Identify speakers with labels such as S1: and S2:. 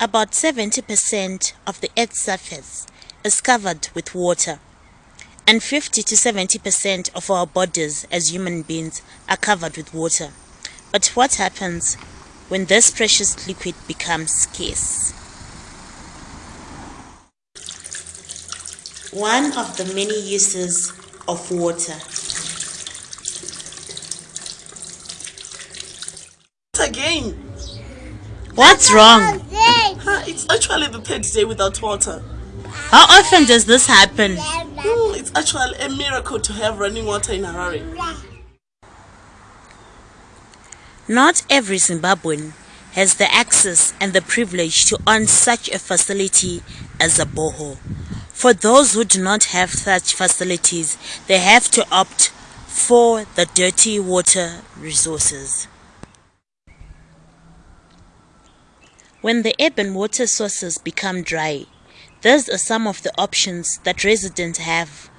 S1: About 70% of the Earth's surface is covered with water, and 50 to 70% of our bodies as human beings are covered with water. But what happens when this precious liquid becomes scarce? One of the many uses of water.
S2: Again,
S1: What's wrong?
S2: It's actually the third day without water.
S1: How often does this happen?
S2: Hmm, it's actually a miracle to have running water in Harare.
S1: Not every Zimbabwean has the access and the privilege to own such a facility as a borehole. For those who do not have such facilities, they have to opt for the dirty water resources. When the urban water sources become dry, these are some of the options that residents have